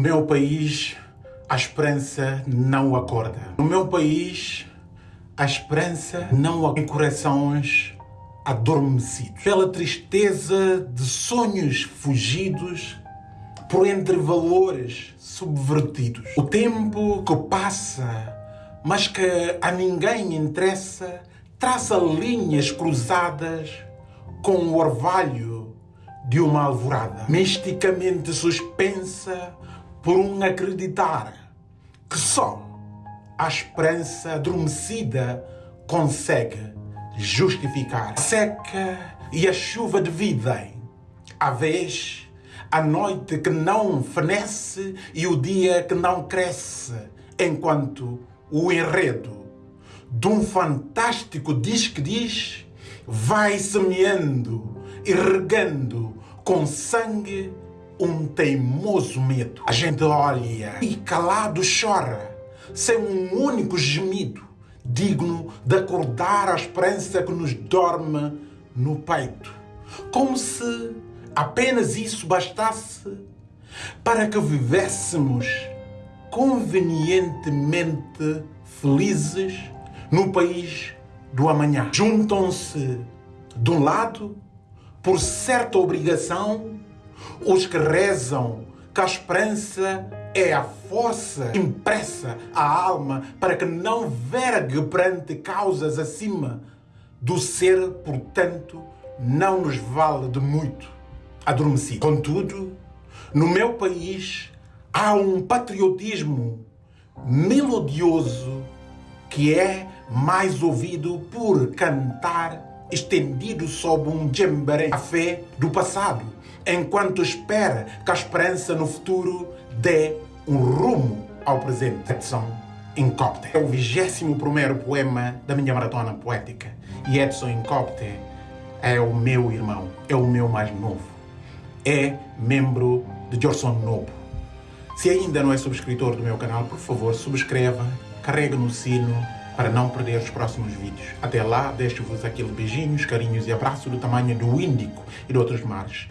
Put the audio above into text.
meu país, a esperança não acorda. No meu país, a esperança não tem corações adormecidos. Pela tristeza de sonhos fugidos por entre valores subvertidos. O tempo que passa, mas que a ninguém interessa, traça linhas cruzadas com o orvalho de uma alvorada, misticamente suspensa por um acreditar que só a esperança adormecida consegue justificar. A seca e a chuva dividem, a vez a noite que não fenece e o dia que não cresce, enquanto o enredo de um fantástico diz que diz vai semeando e regando com sangue um teimoso medo. A gente olha e calado chora, sem um único gemido, digno de acordar a esperança que nos dorme no peito. Como se apenas isso bastasse para que vivêssemos convenientemente felizes no país do amanhã. Juntam-se, de um lado, por certa obrigação, os que rezam que a esperança é a força impressa à alma para que não vergue perante causas acima do ser, portanto, não nos vale de muito adormecido. Contudo, no meu país há um patriotismo melodioso que é mais ouvido por cantar estendido sob um djembaré, a fé do passado, enquanto espera que a esperança no futuro dê um rumo ao presente. Edson Incopte. É o 21 poema da minha maratona poética. E Edson Incopte é o meu irmão, é o meu mais novo. É membro de Jorson Nobo. Se ainda não é subscritor do meu canal, por favor, subscreva, carregue no sino para não perder os próximos vídeos. Até lá, deixo-vos aquele beijinhos, carinhos e abraço do tamanho do Índico e de outros mares.